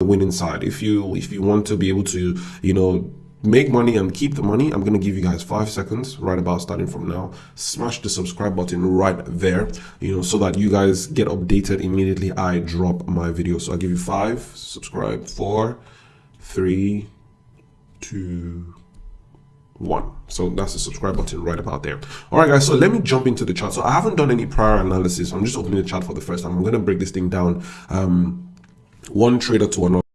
winning side. If you if you want to be able to, you know, make money and keep the money i'm to give you guys five seconds right about starting from now. Smash the subscribe button right there you know so that you guys get updated immediately i drop my video. So i'll give you five subscribe four three two one. So that's the subscribe button right about there. All right guys so let me jump into the chart so i haven't done any prior analysis. I'm just opening the chart for the first time. I'm going to break this thing down. Um one trader to another